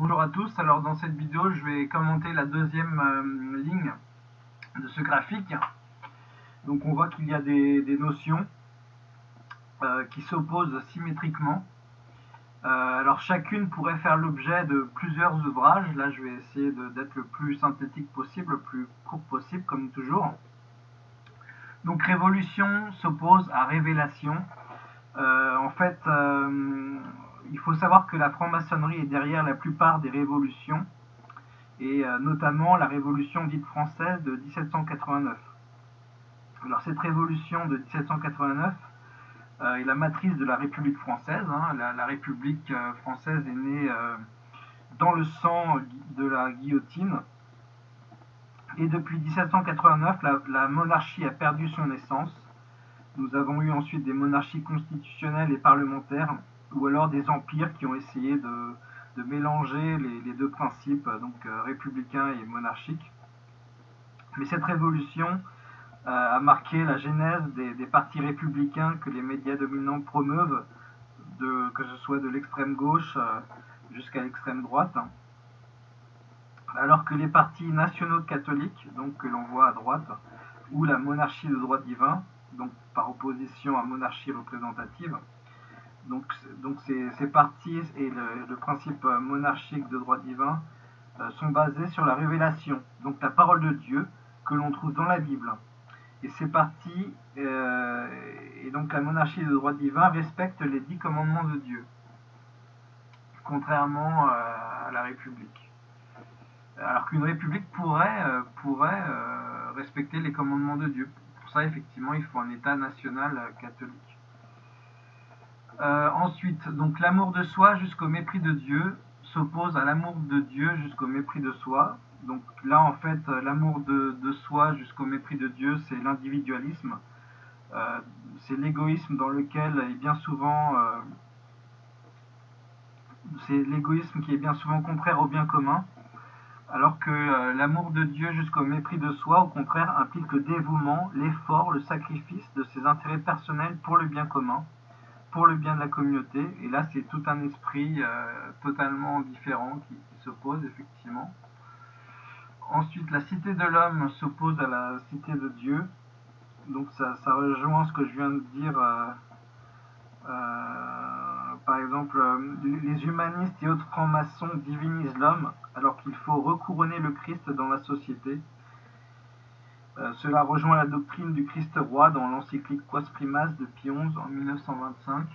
Bonjour à tous, alors dans cette vidéo je vais commenter la deuxième euh, ligne de ce graphique. Donc on voit qu'il y a des, notions euh, qui s'opposent symétriquement. Euh, alors chacune pourrait faire l'objet de plusieurs ouvrages. Là je vais essayer d'être le plus synthétique possible, le plus court possible comme toujours. Donc révolution s'oppose à révélation. en fait, il faut savoir que la franc-maçonnerie est derrière la plupart des révolutions, et euh, notamment la révolution dite française de 1789. Alors cette révolution de 1789 euh, est la matrice de la République française. Hein. La, République euh, française est née dans le sang de la guillotine. Et depuis 1789, la monarchie a perdu son essence. Nous avons eu ensuite des monarchies constitutionnelles et parlementaires ou alors des empires qui ont essayé de, mélanger les, deux principes, donc euh, républicain et monarchique. Mais cette révolution euh, a marqué la genèse des, partis républicains que les médias dominants promeuvent, que ce soit de l'extrême gauche euh, jusqu'à l'extrême droite. Alors que les partis nationaux catholiques, donc que l'on voit à droite, ou la monarchie de droit divin, donc par opposition à monarchie représentative, donc, donc ces, partis et le, principe monarchique de droit divin euh, sont basés sur la révélation, donc la parole de Dieu que l'on trouve dans la Bible. Et ces partis euh, et donc la monarchie de droit divin respectent les dix commandements de Dieu, contrairement euh, à la République. Alors qu'une République pourrait, pourrait respecter les commandements de Dieu. Pour ça, effectivement, il faut un État national catholique. Euh, ensuite, donc l'amour de soi jusqu'au mépris de Dieu s'oppose à l'amour de Dieu jusqu'au mépris de soi. Donc là, en fait, l'amour de, soi jusqu'au mépris de Dieu, c'est l'individualisme. Euh, c'est l'égoïsme dans lequel est bien souvent... Euh, c'est l'égoïsme qui est bien souvent contraire au bien commun. Alors que l'amour de Dieu jusqu'au mépris de soi, au contraire, implique le dévouement, l'effort, le sacrifice de ses intérêts personnels pour le bien commun pour le bien de la communauté. Et là, c'est tout un esprit euh, totalement différent qui, s'oppose, effectivement. Ensuite, la cité de l'homme s'oppose à la cité de Dieu. Donc ça, rejoint ce que je viens de dire. Euh, euh, par exemple, les humanistes et autres francs-maçons divinisent l'homme alors qu'il faut recouronner le Christ dans la société. Euh, cela rejoint la doctrine du Christ roi dans l'encyclique Quas Primas de Pie XI en 1925.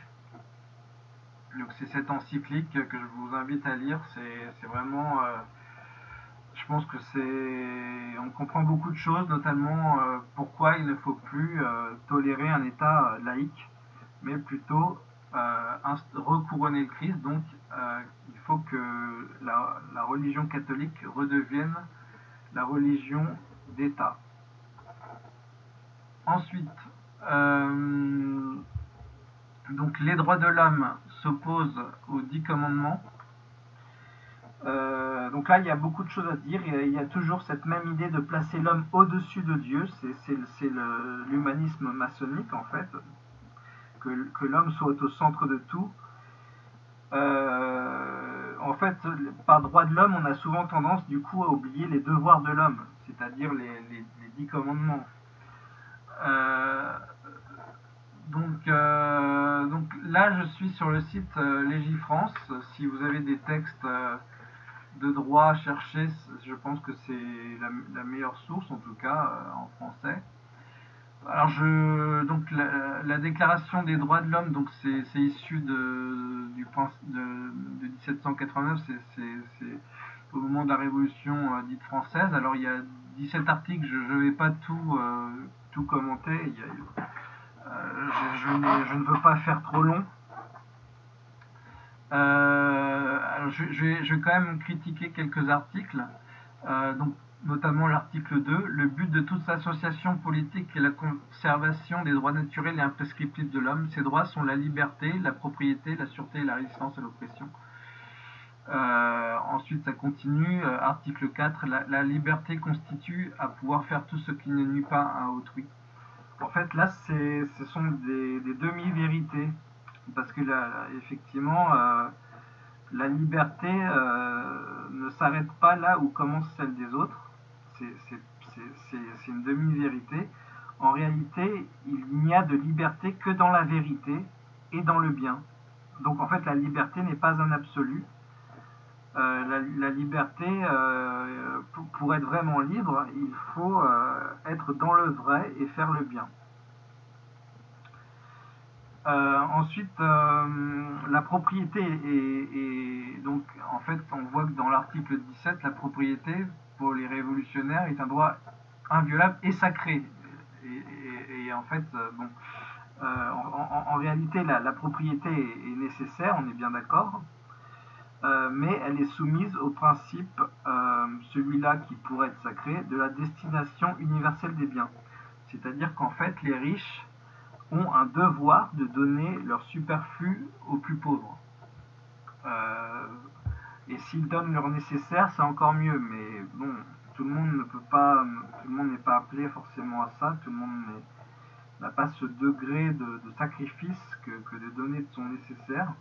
Donc c'est cette encyclique que je vous invite à lire. C'est vraiment, euh, je pense que c'est, on comprend beaucoup de choses, notamment euh, pourquoi il ne faut plus tolérer un État laïque, mais plutôt recouronner le Christ. Donc il faut que la religion catholique redevienne la religion d'État. Ensuite, euh, donc les droits de l'homme s'opposent aux dix commandements. Euh, donc là, il y a beaucoup de choses à dire. Il y a toujours cette même idée de placer l'homme au-dessus de Dieu. C'est l'humanisme maçonnique, en fait. Que, l'homme soit au centre de tout. Euh, en fait, par droit de l'homme, on a souvent tendance, du coup, à oublier les devoirs de l'homme, c'est-à-dire les, les, dix commandements. Euh, donc, euh, donc là, je suis sur le site euh, Légifrance. Si vous avez des textes de droit à chercher, je pense que c'est la, meilleure source, en tout cas en français. Alors, je, donc la, Déclaration des droits de l'homme, donc c'est issu de, du, de, de 1789, c'est au moment de la Révolution dite française. Alors, il y a 17 articles, je ne vais pas tout tout commenter. Euh, je, ne veux pas faire trop long. Euh, je, vais, quand même critiquer quelques articles, euh, donc, notamment l'article 2. Le but de toute association politique est la conservation des droits naturels et imprescriptibles de l'homme. Ces droits sont la liberté, la propriété, la sûreté et la résistance à l'oppression. Ensuite, ça continue. article 4. La, liberté constitue à pouvoir faire tout ce qui ne nuit pas à autrui. En fait, là, ce sont des, demi-vérités. Parce que, là, effectivement, euh, la liberté, euh, ne s'arrête pas là où commence celle des autres. C'est une demi-vérité. En réalité, il n'y a de liberté que dans la vérité et dans le bien. Donc en fait, la liberté n'est pas un absolu. Euh, la, liberté, euh, pour, être vraiment libre, il faut euh, être dans le vrai et faire le bien. ensuite, la propriété est, donc en fait, on voit que dans l'article 17, la propriété pour les révolutionnaires est un droit inviolable et sacré. Et, en fait, bon, en, réalité, la, propriété est nécessaire, on est bien d'accord. Euh, mais elle est soumise au principe, euh, celui-là qui pourrait être sacré, de la destination universelle des biens. C'est-à-dire qu'en fait, les riches ont un devoir de donner leur superflu aux plus pauvres. Euh, et s'ils donnent leur nécessaire, c'est encore mieux. Mais bon, tout le monde ne peut pas, tout le monde n'est pas appelé forcément à ça. Tout le monde n'a pas ce degré de, sacrifice que, que de donner de son nécessaire.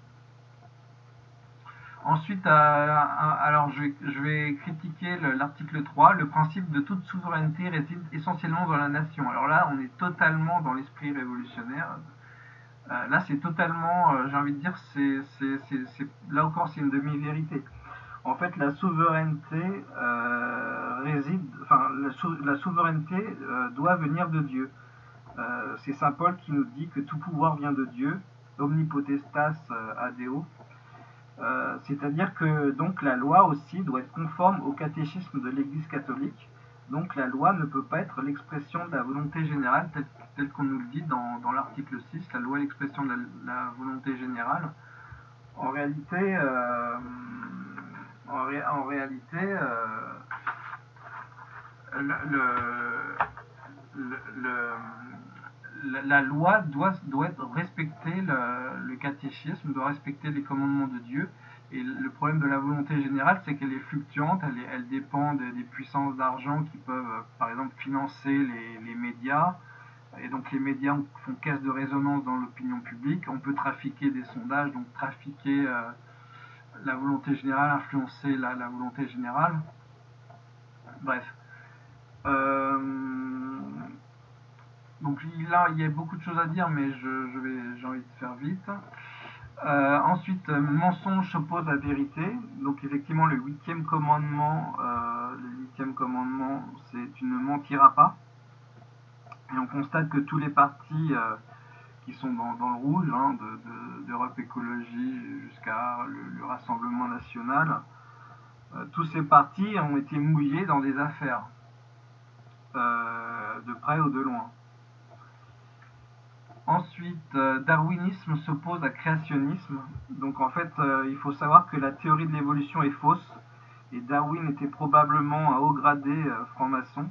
Ensuite, euh, alors je vais, critiquer l'article 3. Le principe de toute souveraineté réside essentiellement dans la nation. Alors là, on est totalement dans l'esprit révolutionnaire. Euh, là, c'est totalement, euh, j'ai envie de dire, c'est là encore, c'est une demi-vérité. En fait, la souveraineté réside, enfin, la, souveraineté doit venir de Dieu. c'est Saint Paul qui nous dit que tout pouvoir vient de Dieu, omnipotestas adeo. Euh, c'est-à-dire que donc la loi aussi doit être conforme au catéchisme de l'Église catholique. Donc la loi ne peut pas être l'expression de la volonté générale telle, qu'on nous le dit dans, l'article 6, la loi est l'expression de la, volonté générale. En réalité, euh, en, réalité euh, la, loi doit, doit respecter le, catéchisme, doit respecter les commandements de Dieu. Et le problème de la volonté générale, c'est qu'elle est fluctuante, elle, dépend des, puissances d'argent qui peuvent, euh, par exemple, financer les, médias. Et donc les médias font caisse de résonance dans l'opinion publique. On peut trafiquer des sondages, donc trafiquer euh, la volonté générale, influencer la, la volonté générale. Bref. Euh, donc là, il y a beaucoup de choses à dire, mais je, j'ai envie de faire vite. Euh, ensuite, mensonge s'oppose à vérité. Donc effectivement, le huitième commandement, euh, le huitième commandement, c'est tu ne mentiras pas. Et on constate que tous les partis euh, qui sont dans, le rouge, hein, d'Europe Écologie jusqu'à le, Rassemblement National, tous ces partis ont été mouillés dans des affaires, de près ou de loin. Ensuite, euh, darwinisme s'oppose à créationnisme. Donc en fait, euh, il faut savoir que la théorie de l'évolution est fausse. Et Darwin était probablement un haut gradé euh, franc-maçon.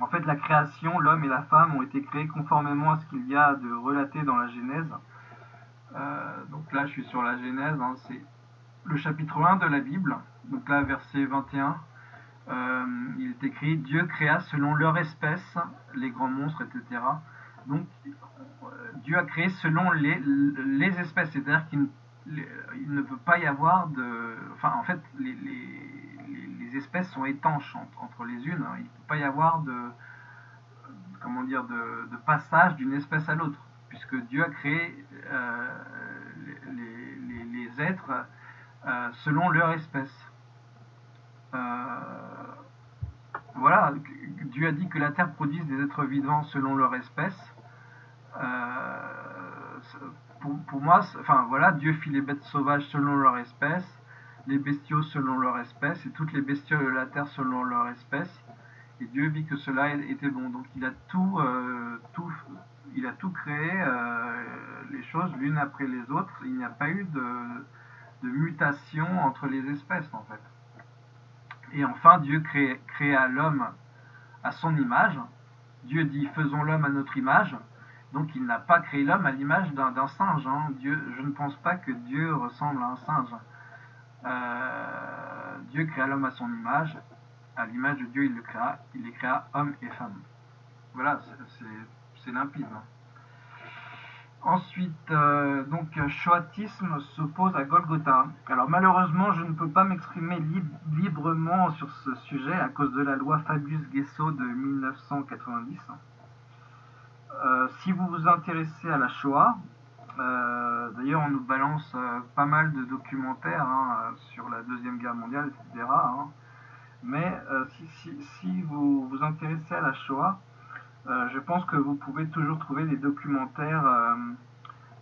En fait, la création, l'homme et la femme ont été créés conformément à ce qu'il y a de relaté dans la Genèse. donc là, je suis sur la Genèse. Hein, c'est le chapitre 1 de la Bible. Donc là, verset 21. il est écrit Dieu créa selon leur espèce les grands monstres, etc. Donc, Dieu a créé selon les, espèces, c'est-à-dire qu'il ne peut pas y avoir de... Enfin, en fait, les, espèces sont étanches entre, les unes. Hein. Il ne peut pas y avoir de... Comment dire de, passage d'une espèce à l'autre, puisque Dieu a créé euh, les, êtres euh, selon leur espèce. Euh, voilà, Dieu a dit que la terre produise des êtres vivants selon leur espèce. Euh, pour, moi, enfin voilà, Dieu fit les bêtes sauvages selon leur espèce, les bestiaux selon leur espèce, et toutes les bestioles de la terre selon leur espèce. Et Dieu vit que cela était bon. Donc il a tout, euh, tout, il a tout créé, euh, les choses l'une après les autres. Il n'y a pas eu de, de, mutation entre les espèces en fait. Et enfin, Dieu créa l'homme à son image. Dieu dit faisons l'homme à notre image. Donc il n'a pas créé l'homme à l'image d'un singe. Hein. Dieu, je ne pense pas que Dieu ressemble à un singe. Euh, Dieu créa l'homme à son image. À l'image de Dieu, il le créa. Il les créa homme et femme. Voilà, c'est limpide. Hein. Ensuite, euh, donc, Shoatisme s'oppose à Golgotha. Alors malheureusement, je ne peux pas m'exprimer librement sur ce sujet à cause de la loi Fabius-Guesso de 1990. Euh, si vous vous intéressez à la Shoah, euh, d'ailleurs on nous balance pas mal de documentaires hein, sur la Deuxième Guerre mondiale, etc. Hein. mais si, vous vous intéressez à la Shoah, euh, je pense que vous pouvez toujours trouver des documentaires euh,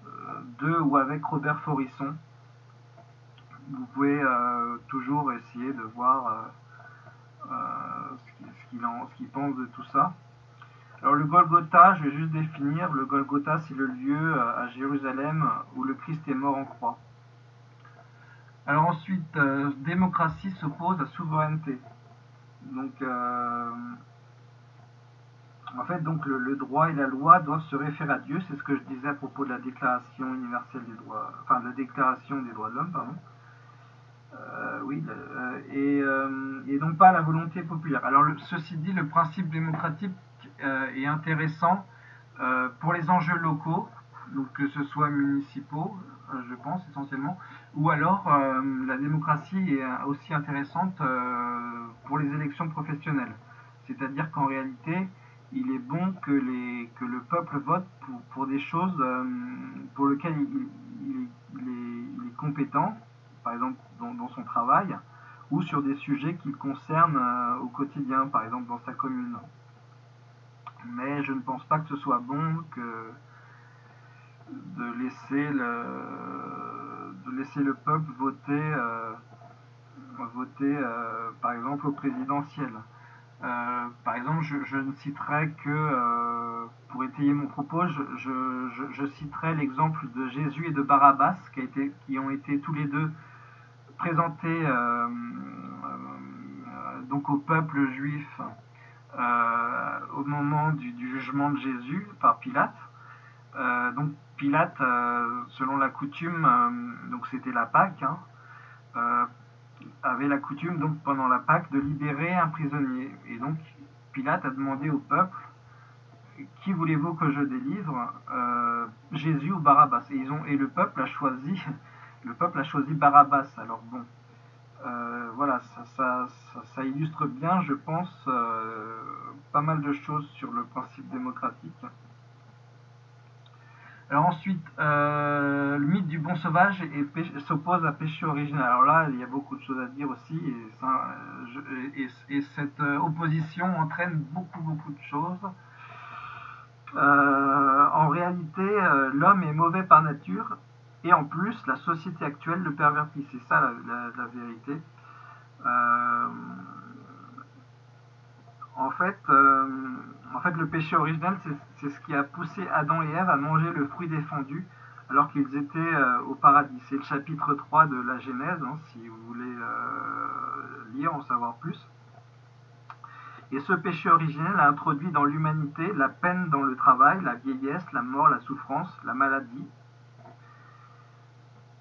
euh, de ou avec Robert Forisson. Vous pouvez toujours essayer de voir ce qu'il pense de tout ça. Alors le Golgotha, je vais juste définir, le Golgotha c'est le lieu à Jérusalem où le Christ est mort en croix. Alors ensuite, démocratie s'oppose à souveraineté. Donc en fait, donc le, droit et la loi doivent se référer à Dieu. C'est ce que je disais à propos de la Déclaration universelle des droits, enfin la Déclaration des droits de l'homme, pardon. Euh, oui, euh, euh, et, donc pas à la volonté populaire. Alors ceci dit, le principe démocratique est intéressant pour les enjeux locaux, donc que ce soit municipaux, je pense essentiellement, ou alors la démocratie est aussi intéressante pour les élections professionnelles. C'est-à-dire qu'en réalité, il est bon que, les, que le peuple vote pour, pour des choses euh, pour lesquelles il, est, compétent, par exemple dans, son travail, ou sur des sujets qui le concernent euh, au quotidien, par exemple dans sa commune. Mais je ne pense pas que ce soit bon que de laisser le, de laisser le peuple voter, euh, voter par exemple au présidentiel. Euh, par exemple, je, ne citerai que, euh, pour étayer mon propos, je, citerai l'exemple de Jésus et de Barabbas, qui, ont été tous les deux présentés euh, donc au peuple juif au moment du, jugement de Jésus par Pilate. donc Pilate, selon la coutume, donc c'était la Pâque, hein, avait la coutume, donc pendant la Pâque, de libérer un prisonnier. Et donc Pilate a demandé au peuple Qui voulez-vous que je délivre euh, Jésus ou Barabbas? Et le peuple a choisi le peuple a choisi Barabbas. Alors bon, euh, voilà, ça, ça, illustre bien, je pense, euh, pas mal de choses sur le principe démocratique. Alors ensuite, euh, le mythe du bon sauvage s'oppose à péché original. Alors là, il y a beaucoup de choses à dire aussi, et, cette opposition entraîne beaucoup, beaucoup de choses. En réalité, l'homme est mauvais par nature, et en plus, la société actuelle le pervertit. C'est ça la, vérité. en fait, en fait, le péché original, c'est ce qui a poussé Adam et Ève à manger le fruit défendu alors qu'ils étaient euh, au paradis. C'est le chapitre 3 de la Genèse, hein, si vous voulez euh, lire, en savoir plus. Et ce péché originel a introduit dans l'humanité la peine dans le travail, la vieillesse, la mort, la souffrance, la maladie.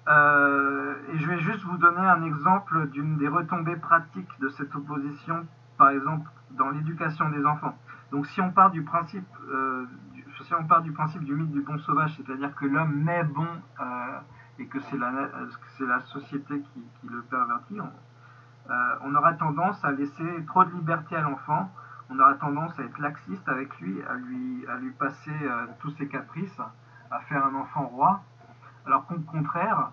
Euh, et je vais juste vous donner un exemple d'une des retombées pratiques de cette opposition, par exemple dans l'éducation des enfants. Donc si on part du principe, euh, du, si on part du principe du mythe du bon sauvage, c'est-à-dire que l'homme naît bon euh, et que c'est la, société qui, le pervertit, on, aura tendance à laisser trop de liberté à l'enfant, on aura tendance à être laxiste avec lui, à lui passer tous ses caprices, à faire un enfant roi, alors qu'au contraire,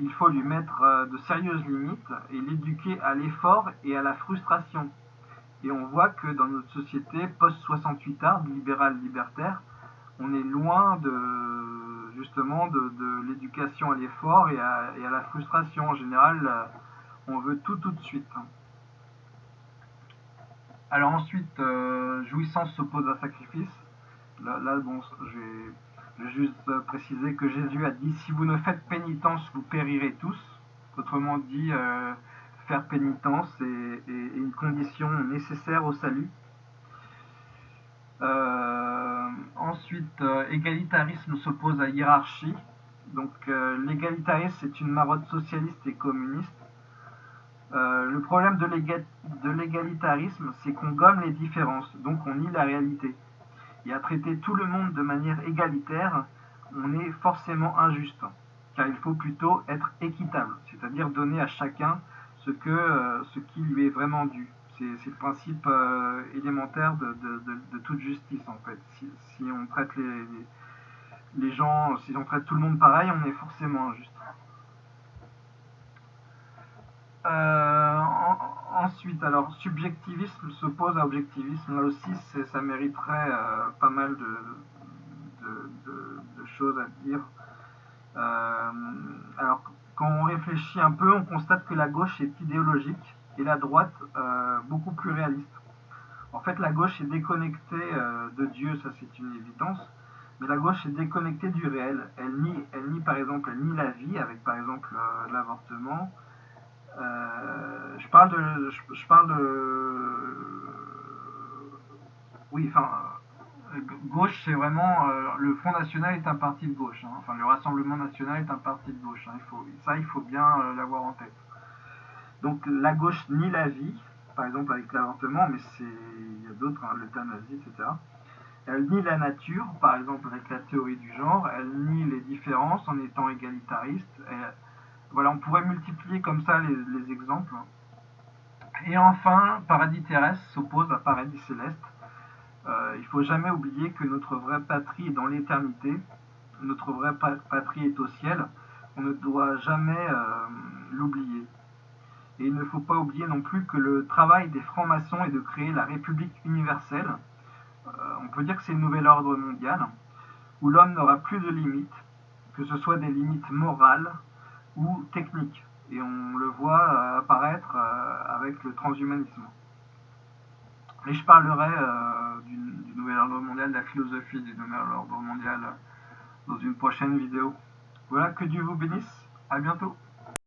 il faut lui mettre de sérieuses limites et l'éduquer à l'effort et à la frustration. Et on voit que dans notre société post-68 art, libérale libertaire, on est loin de justement de, l'éducation à l'effort et à, la frustration. En général, euh, on veut tout tout de suite. Alors ensuite, euh, jouissance s'oppose à sacrifice. Là, bon, je vais, juste préciser que Jésus a dit si vous ne faites pénitence, vous périrez tous. Autrement dit, euh, faire pénitence est, une condition nécessaire au salut. Euh, ensuite, euh, égalitarisme s'oppose à hiérarchie. Donc euh, l'égalitarisme, c'est une marotte socialiste et communiste. le problème de l'égalitarisme, c'est qu'on gomme les différences, donc on nie la réalité. Et à traiter tout le monde de manière égalitaire, on est forcément injuste, car il faut plutôt être équitable, c'est-à-dire donner à chacun ce, euh, qui lui est vraiment dû. C'est le principe euh, élémentaire de, toute justice en fait. Si, on traite les, gens, si on traite tout le monde pareil, on est forcément injuste. Euh, ensuite, alors subjectivisme s'oppose à objectivisme. Là aussi, ça mériterait pas mal de, choses à dire. alors, quand on réfléchit un peu, on constate que la gauche est idéologique et la droite euh, beaucoup plus réaliste. En fait, la gauche est déconnectée euh, de Dieu, ça c'est une évidence, mais la gauche est déconnectée du réel. Elle nie, elle nie par exemple, nie la vie avec par exemple euh, l'avortement. Je parle de, je parle de, oui, enfin, gauche, c'est vraiment euh, le Front National est un parti de gauche. Hein. Enfin, le Rassemblement National est un parti de gauche. Hein. Ça, il faut bien euh, l'avoir en tête. Donc la gauche nie la vie, par exemple avec l'avortement, mais il y a d'autres, hein, l'euthanasie, etc. Elle nie la nature, par exemple avec la théorie du genre. Elle nie les différences en étant égalitariste. Voilà, on pourrait multiplier comme ça les, les exemples. Et enfin, paradis terrestre s'oppose à paradis céleste euh, il ne faut jamais oublier que notre vraie patrie est dans l'éternité, notre vraie patrie est au ciel, on ne doit jamais euh, l'oublier. Et il ne faut pas oublier non plus que le travail des francs-maçons est de créer la République universelle. Euh, on peut dire que c'est le nouvel ordre mondial, où l'homme n'aura plus de limites, que ce soit des limites morales ou techniques. Et on le voit apparaître avec le transhumanisme. Et je parlerai euh, du, nouvel ordre mondial, de la philosophie du nouvel ordre mondial dans une prochaine vidéo. Voilà, que Dieu vous bénisse. À bientôt.